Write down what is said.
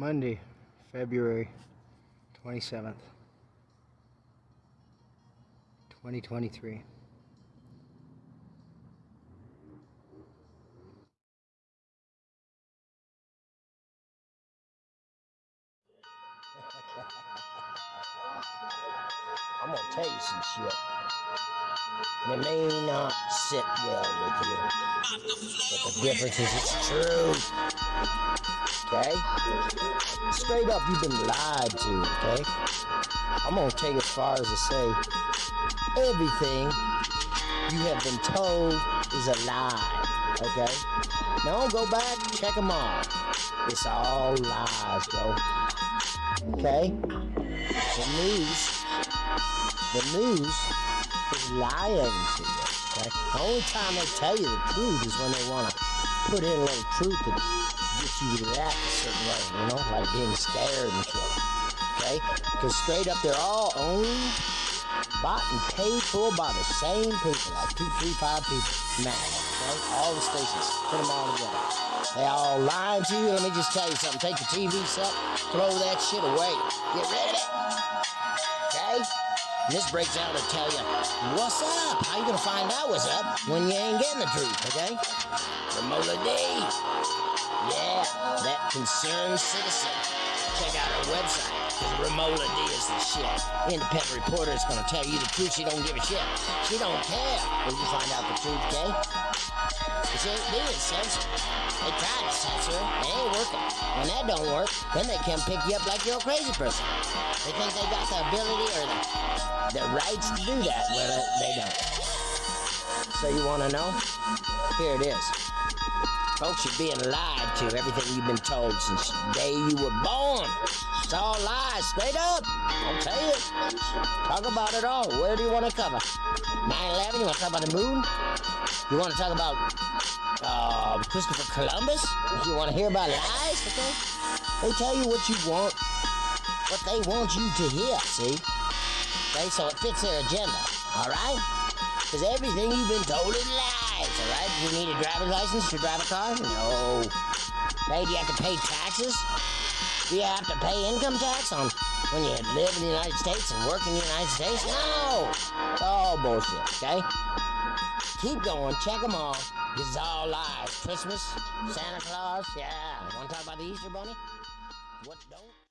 Monday, February 27th, 2023. I'm gonna tell you some shit. And it may not sit well with you. But the difference is it's true. Okay? Straight up, you've been lied to, okay? I'm gonna take it as far as to say everything you have been told is a lie, okay? Now don't go back, check them all. It's all lies, bro. Okay? The news, the news lying to you. Okay? The only time they tell you the truth is when they want to put in a little truth and get you to act a certain way, you know, like being scared and shit. Okay? Because straight up, they're all owned, bought, and paid for by the same people, like two, three, five people, max. Okay? All the stations, put them all together. They all lying to you. Let me just tell you something. Take the TV set, throw that shit away. Get rid of it. Okay? This breaks out to tell you what's up. How you gonna find out what's up when you ain't getting the truth, okay? Ramola D. Yeah, that concerned citizen. Check out her website. Ramola D is the shit. Independent reporter is gonna tell you the truth. She don't give a shit. She don't care when you find out the truth, okay? She ain't being censored. They tried to censor her. It ain't working. When that don't work, then they can pick you up like you're a crazy person. They think they got the ability or the, the rights to do that. Well, uh, they don't. So you want to know? Here it is. Folks, you're being lied to. Everything you've been told since the day you were born. It's all lies, straight up. I'll tell you. Talk about it all. Where do you want to cover? 9-11? You want to talk about the moon? You want to talk about uh, Christopher Columbus? You want to hear about lies, okay? They tell you what you want, what they want you to hear, see? Okay, so it fits their agenda, alright? Because everything you've been told is lies, alright? Do you need a driver's license to drive a car? No. Do you have to pay taxes? Do you have to pay income tax on when you live in the United States and work in the United States? No! It's all bullshit, okay? Keep going, check them all. This is all lies. Christmas, Santa Claus, yeah. Want to talk about the Easter Bunny? What don't?